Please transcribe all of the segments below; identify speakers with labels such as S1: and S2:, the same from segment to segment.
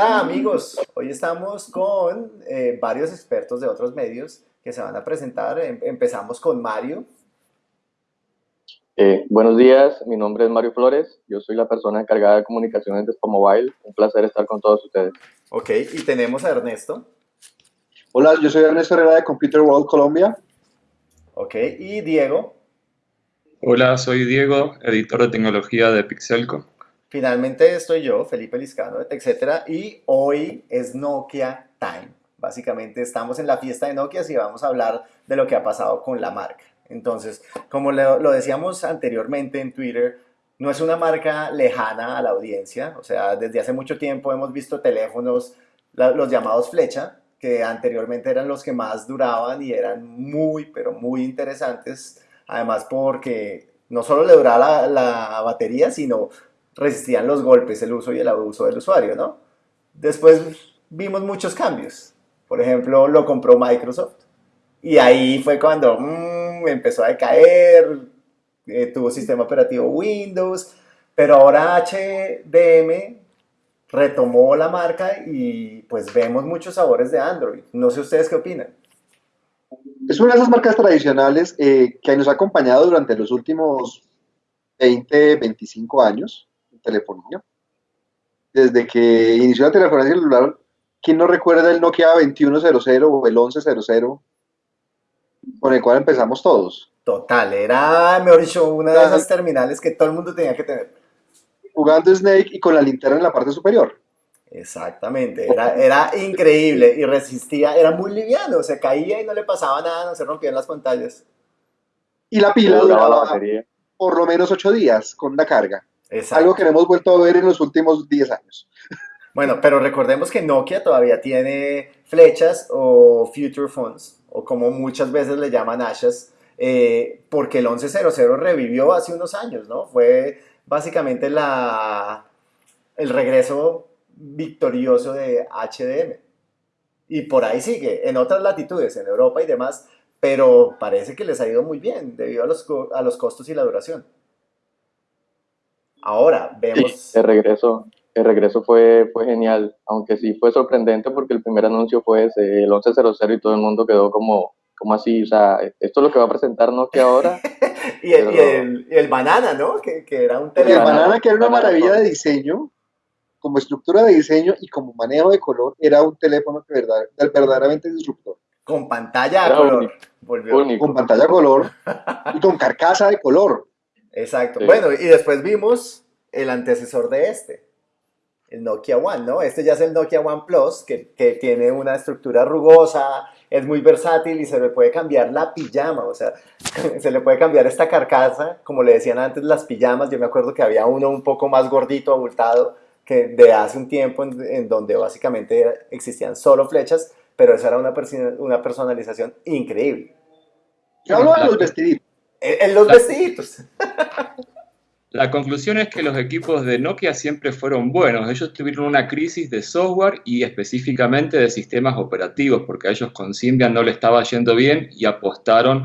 S1: Hola amigos, hoy estamos con eh, varios expertos de otros medios que se van a presentar. Em- Empezamos con Mario.
S2: Eh, buenos días, mi nombre es Mario Flores, yo soy la persona encargada de comunicaciones de Expo Mobile. Un placer estar con todos ustedes.
S1: Ok, y tenemos a Ernesto.
S3: Hola, yo soy Ernesto Herrera de Computer World Colombia.
S1: Ok, y Diego.
S4: Hola, soy Diego, editor de tecnología de Pixelco.
S1: Finalmente estoy yo, Felipe Liscano, etcétera, y hoy es Nokia Time. Básicamente estamos en la fiesta de Nokia y vamos a hablar de lo que ha pasado con la marca. Entonces, como lo, decíamos anteriormente en Twitter, no es una marca lejana a la audiencia. O sea, desde hace mucho tiempo hemos visto teléfonos, los llamados flecha, que anteriormente eran los que más duraban y eran muy, pero muy interesantes. Además, porque no solo le duraba la batería, sino resistían los golpes, el uso y el abuso del usuario, ¿no? Después vimos muchos cambios. Por ejemplo, lo compró Microsoft. Y ahí fue cuando mm, empezó a decaer, eh, tuvo sistema operativo Windows, pero ahora HDM retomó la marca y pues vemos muchos sabores de Android. No sé ustedes qué opinan.
S3: Es una de esas marcas tradicionales eh, que nos ha acompañado durante los últimos 20, 25 años telefonía. Desde que inició la telefonía celular, ¿quién no recuerda el Nokia 2100 o el 1100 con el cual empezamos todos?
S1: Total, era, mejor dicho, una de esas terminales que todo el mundo tenía que tener.
S3: Jugando Snake y con la linterna en la parte superior.
S1: Exactamente, era, era increíble y resistía, era muy liviano, se caía y no le pasaba nada, no se rompían las pantallas.
S3: Y la pila
S2: Duraba la
S3: duraba
S2: batería.
S3: por lo menos 8 días con la carga.
S1: Exacto.
S3: Algo que no hemos vuelto a ver en los últimos 10 años.
S1: Bueno, pero recordemos que Nokia todavía tiene flechas o future phones, o como muchas veces le llaman ashas, eh, porque el 1100 revivió hace unos años, ¿no? Fue básicamente la, el regreso victorioso de HDM. Y por ahí sigue, en otras latitudes, en Europa y demás, pero parece que les ha ido muy bien debido a los, a los costos y la duración. Ahora vemos...
S2: El regreso, el regreso fue, fue genial, aunque sí fue sorprendente porque el primer anuncio fue ese, el 1100 y todo el mundo quedó como, como así, o sea, esto es lo que va a presentar Nokia ahora.
S1: Y el, y el- y el banana, ¿no? Que, que era un
S3: El
S1: teléfono.
S3: banana, que era una maravilla de diseño, como estructura de diseño y como manejo de color, era un teléfono que verdad, verdaderamente disruptor.
S1: Con pantalla a color.
S2: único,
S1: Volvió.
S2: Único.
S3: Con pantalla color y con carcasa de color.
S1: Exacto.
S2: Sí.
S1: Bueno, y después vimos el antecesor de este, el Nokia One, ¿no? Este ya es el Nokia One Plus, que, que tiene una estructura rugosa, es muy versátil y se le puede cambiar la pijama, o sea, se le puede cambiar esta carcasa, como le decían antes las pijamas, yo me acuerdo que había uno un poco más gordito, abultado, que de hace un tiempo en, en donde básicamente existían solo flechas, pero esa era una, una personalización increíble.
S3: Yo hablo de los vestiditos.
S1: En, en los vestiditos.
S4: La conclusión es que los equipos de Nokia siempre fueron buenos. Ellos tuvieron una crisis de software y específicamente de sistemas operativos, porque a ellos con Symbian no le estaba yendo bien y apostaron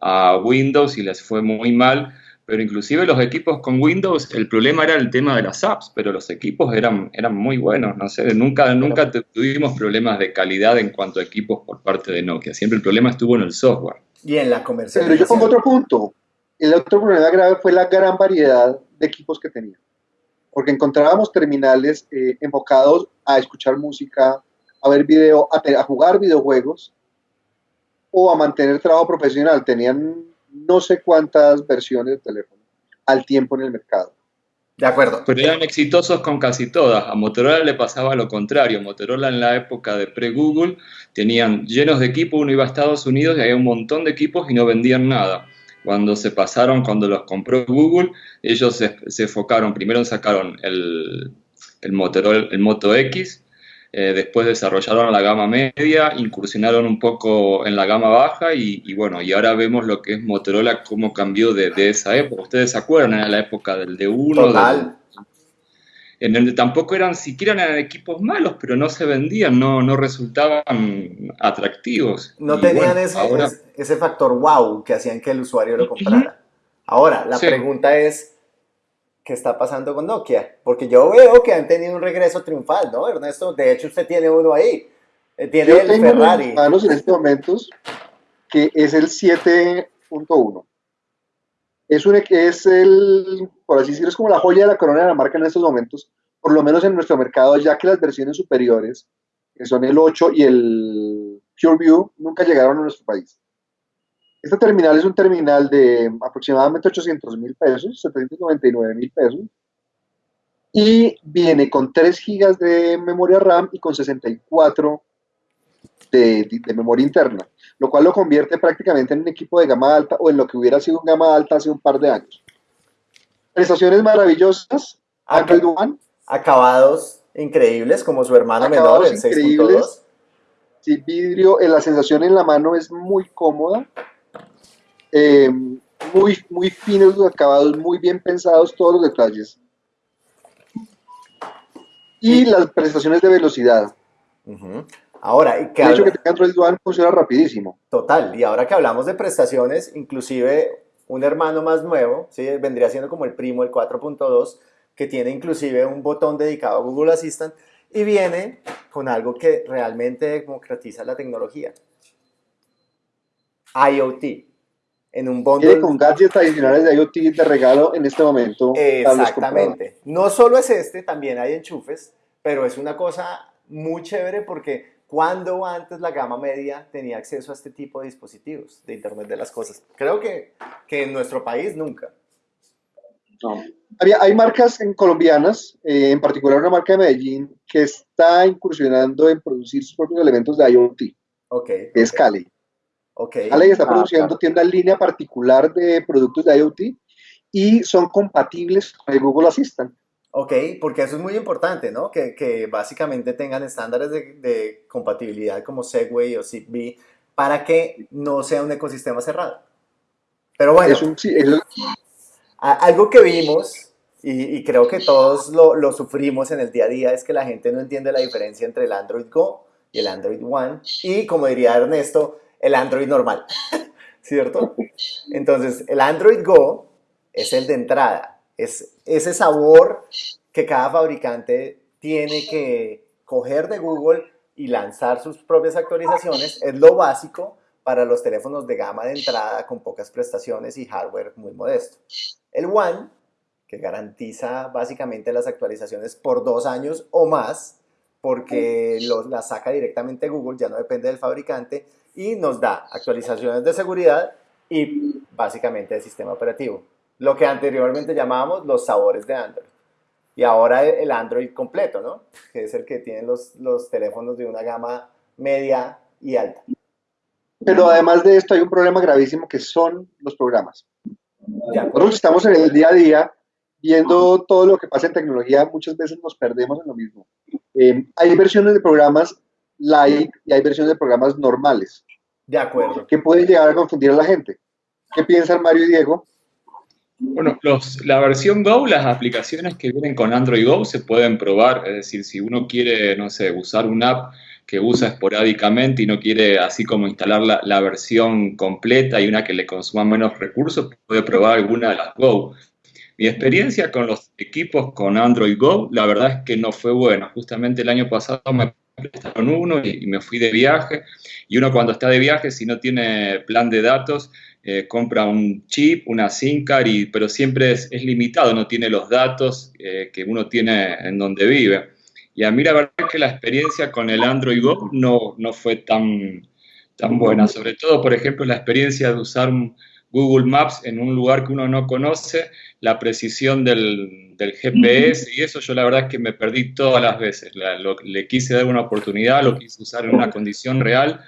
S4: a Windows y les fue muy mal. Pero inclusive los equipos con Windows, el problema era el tema de las apps, pero los equipos eran, eran muy buenos. No sé, nunca, nunca tu- tuvimos problemas de calidad en cuanto a equipos por parte de Nokia. Siempre el problema estuvo en el software.
S1: Y en la
S3: Pero
S1: comercialización.
S3: yo pongo otro punto. El otro problema grave fue la gran variedad de equipos que tenía. Porque encontrábamos terminales eh, enfocados a escuchar música, a ver video, a, a jugar videojuegos o a mantener trabajo profesional. Tenían no sé cuántas versiones de teléfono al tiempo en el mercado.
S1: De acuerdo.
S4: Pero eran exitosos con casi todas. A Motorola le pasaba lo contrario. Motorola en la época de pre-Google tenían llenos de equipos, uno iba a Estados Unidos y había un montón de equipos y no vendían nada. Cuando se pasaron, cuando los compró Google, ellos se, se enfocaron, primero sacaron el, el Motorola, el Moto X, eh, después desarrollaron la gama media, incursionaron un poco en la gama baja y, bueno, y ahora vemos lo que es Motorola, cómo cambió de, de esa época. ¿Ustedes se acuerdan? Era la época del D1,
S1: Total.
S4: En donde tampoco eran, siquiera eran equipos malos, pero no se vendían, no, no resultaban atractivos.
S1: No
S4: Y
S1: tenían
S4: bueno,
S1: ese,
S4: ahora-
S1: ese, factor wow que hacían que el usuario lo comprara. Ahora, la
S4: Sí.
S1: pregunta es, qué está pasando con Nokia, porque yo veo que han tenido un regreso triunfal, ¿no, Ernesto? De hecho, usted tiene uno ahí, eh, tiene
S3: Yo
S1: el
S3: tengo en
S1: Ferrari.
S3: manos en estos momentos que es el 7.1. Es, un, es el, por así decirlo, es como la joya de la corona de la marca en estos momentos, por lo menos en nuestro mercado, ya que las versiones superiores, que son el 8 y el PureView, nunca llegaron a nuestro país. Este terminal es un terminal de aproximadamente 800 mil pesos, 799 mil pesos, y viene con 3 gigas de memoria RAM y con 64 de, de, memoria interna, lo cual lo convierte prácticamente en un equipo de gama alta o en lo que hubiera sido un gama alta hace un par de años. Prestaciones maravillosas.
S1: Acabados increíbles, como su hermano menor, el 6.2.
S3: Sí, vidrio, la sensación en la mano es muy cómoda. Eh, muy, muy finos los acabados, muy bien pensados todos los detalles. Y las prestaciones de velocidad.
S1: Uh -huh. Ahora, y
S3: que el hecho que tenga Android One funciona rapidísimo.
S1: Total, y ahora que hablamos de prestaciones, inclusive un hermano más nuevo, ¿sí? vendría siendo como el primo, el 4.2, que tiene inclusive un botón dedicado a Google Assistant y viene con algo que realmente democratiza la tecnología. IoT. En un bundle.
S3: Viene con gadgets adicionales de IoT de regalo en este momento.
S1: Exactamente. No solo es este, también hay enchufes, pero es una cosa muy chévere porque cuando antes la gama media tenía acceso a este tipo de dispositivos de Internet de las Cosas. Creo que, que en nuestro país nunca.
S3: No. Había, hay marcas en colombianas, eh, en particular una marca de Medellín, que está incursionando en producir sus propios elementos de IoT.
S1: Ok.
S3: Que es Cali.
S1: Ok.
S3: Cali está ah, produciendo claro. tienda en línea particular de productos de IoT y son compatibles con el Google Assistant.
S1: Ok, porque eso es muy importante, ¿no? Que, que básicamente tengan estándares de, de, compatibilidad como Segway o Zigbee para que no sea un ecosistema cerrado. Pero bueno,
S3: es un, sí, es...
S1: algo que vimos y, y creo que todos lo, lo, sufrimos en el día a día es que la gente no entiende la diferencia entre el Android Go y el Android One y, como diría Ernesto, el Android normal, ¿cierto? Entonces, el Android Go es el de entrada, es ese sabor que cada fabricante tiene que coger de Google y lanzar sus propias actualizaciones, es lo básico para los teléfonos de gama de entrada con pocas prestaciones y hardware muy modesto. El One, que garantiza básicamente las actualizaciones por dos años o más, porque lo, la saca directamente Google, ya no depende del fabricante, y nos da actualizaciones de seguridad y básicamente de sistema operativo lo que anteriormente llamábamos los sabores de Android. Y ahora el Android completo, ¿no? Que es el que tienen los, los teléfonos de una gama media y alta.
S3: Pero además de esto hay un problema gravísimo que son los programas.
S1: Ya.
S3: Nosotros estamos en el día a día viendo todo lo que pasa en tecnología, muchas veces nos perdemos en lo mismo. Eh, hay versiones de programas light y hay versiones de programas normales.
S1: De acuerdo.
S3: Que pueden llegar a confundir a la gente. ¿Qué piensan Mario y Diego?
S4: Bueno, los, la versión Go, las aplicaciones que vienen con Android Go se pueden probar, es decir, si uno quiere, no sé, usar una app que usa esporádicamente y no quiere así como instalar la, la versión completa y una que le consuma menos recursos, puede probar alguna de las Go. Mi experiencia con los equipos con Android Go, la verdad es que no fue buena. Justamente el año pasado me prestaron uno y, me fui de viaje. Y uno cuando está de viaje, si no tiene plan de datos, eh, compra un chip, una SIM card, y, pero siempre es, es, limitado, no tiene los datos eh, que uno tiene en donde vive. Y a mí la verdad es que la experiencia con el Android Go no, no fue tan, tan buena, sobre todo, por ejemplo, la experiencia de usar un Google Maps en un lugar que uno no conoce, la precisión del, del GPS y eso yo la verdad es que me perdí todas las veces. La, lo, le quise dar una oportunidad, lo quise usar en una condición real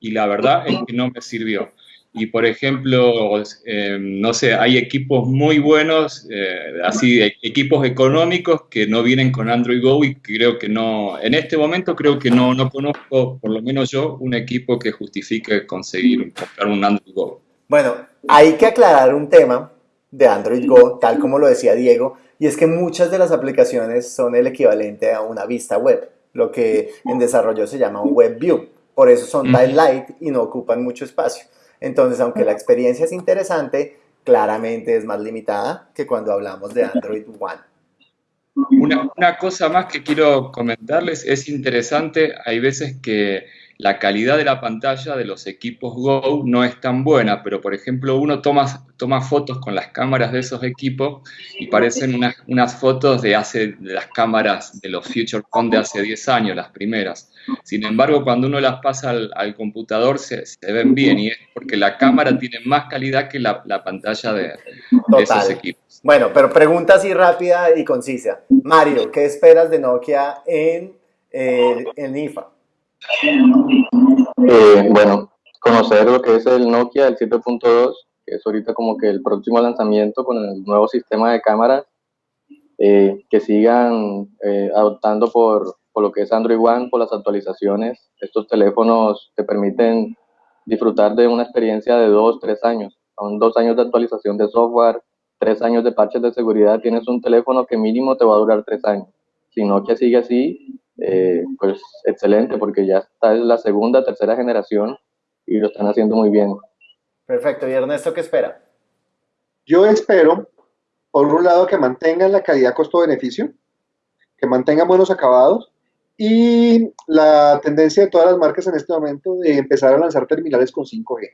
S4: y la verdad es que no me sirvió y por ejemplo, eh, no sé, hay equipos muy buenos, eh, así, equipos económicos que no vienen con Android Go y creo que no, en este momento creo que no, no conozco, por lo menos yo, un equipo que justifique conseguir comprar un Android Go.
S1: Bueno, hay que aclarar un tema de Android Go, tal como lo decía Diego, y es que muchas de las aplicaciones son el equivalente a una vista web, lo que en desarrollo se llama un web view. Por eso son mm. light y no ocupan mucho espacio. Entonces, aunque la experiencia es interesante, claramente es más limitada que cuando hablamos de Android One.
S4: Una, una, cosa más que quiero comentarles, es interesante, hay veces que la calidad de la pantalla de los equipos Go no es tan buena, pero por ejemplo uno toma, toma fotos con las cámaras de esos equipos y parecen unas, unas fotos de, hace, de las cámaras de los Future Phone de hace 10 años, las primeras. Sin embargo, cuando uno las pasa al, al computador se, se, ven bien y es porque la cámara tiene más calidad que la, la pantalla de, de, esos equipos.
S1: Bueno, pero pregunta así rápida y concisa. Mario, ¿qué esperas de Nokia en, eh, en IFA?
S2: Eh, bueno, conocer lo que es el Nokia, el 7.2, que es ahorita como que el próximo lanzamiento con el nuevo sistema de cámaras, eh, que sigan eh, adoptando por, por, lo que es Android One, por las actualizaciones. Estos teléfonos te permiten disfrutar de una experiencia de dos, tres años. Son dos años de actualización de software, tres años de parches de seguridad. Tienes un teléfono que mínimo te va a durar tres años. Si Nokia sigue así, eh, pues excelente, porque ya está en la segunda, tercera generación y lo están haciendo muy bien.
S1: Perfecto. ¿Y Ernesto qué espera?
S3: Yo espero, por un lado, que mantengan la calidad costo-beneficio, que mantengan buenos acabados y la tendencia de todas las marcas en este momento de empezar a lanzar terminales con 5G.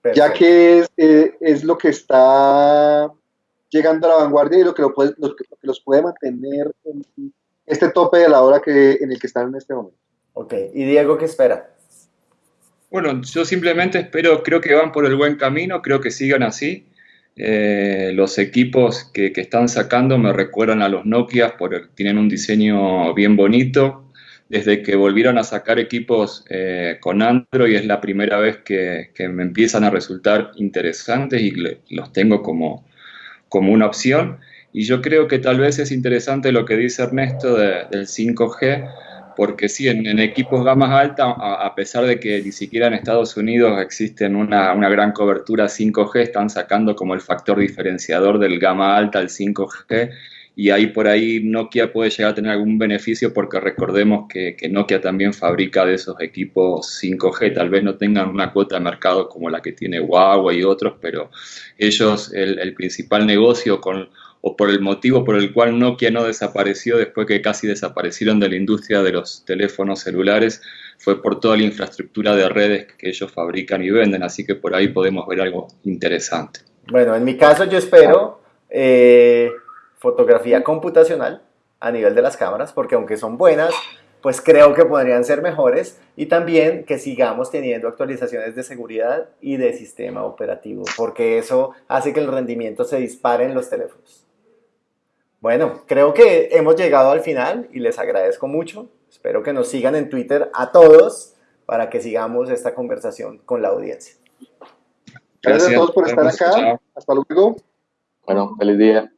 S3: Perfecto. Ya que es, eh, es, lo que está llegando a la vanguardia y lo que, lo puede, lo que, lo que los puede mantener en, este tope de la hora que, en el que están en este momento.
S1: Ok, ¿y Diego qué espera?
S4: Bueno, yo simplemente espero, creo que van por el buen camino, creo que sigan así. Eh, los equipos que, que, están sacando me recuerdan a los Nokia, por, tienen un diseño bien bonito. Desde que volvieron a sacar equipos eh, con Android es la primera vez que, que, me empiezan a resultar interesantes y le, los tengo como, como una opción. Y yo creo que tal vez es interesante lo que dice Ernesto de, del 5G, porque sí, en, equipos gamas altas, a, pesar de que ni siquiera en Estados Unidos existen una, una, gran cobertura 5G, están sacando como el factor diferenciador del gama alta el 5G. Y ahí por ahí Nokia puede llegar a tener algún beneficio porque recordemos que, que Nokia también fabrica de esos equipos 5G. Tal vez no tengan una cuota de mercado como la que tiene Huawei y otros, pero ellos, el, el principal negocio con o por el motivo por el cual Nokia no desapareció después que casi desaparecieron de la industria de los teléfonos celulares, fue por toda la infraestructura de redes que ellos fabrican y venden, así que por ahí podemos ver algo interesante.
S1: Bueno, en mi caso yo espero eh, fotografía computacional a nivel de las cámaras, porque aunque son buenas, pues creo que podrían ser mejores y también que sigamos teniendo actualizaciones de seguridad y de sistema operativo, porque eso hace que el rendimiento se dispare en los teléfonos. Bueno, creo que hemos llegado al final y les agradezco mucho. Espero que nos sigan en Twitter a todos para que sigamos esta conversación con la audiencia.
S3: Gracias, Gracias a todos por estar acá. Hasta luego.
S2: Bueno, feliz día.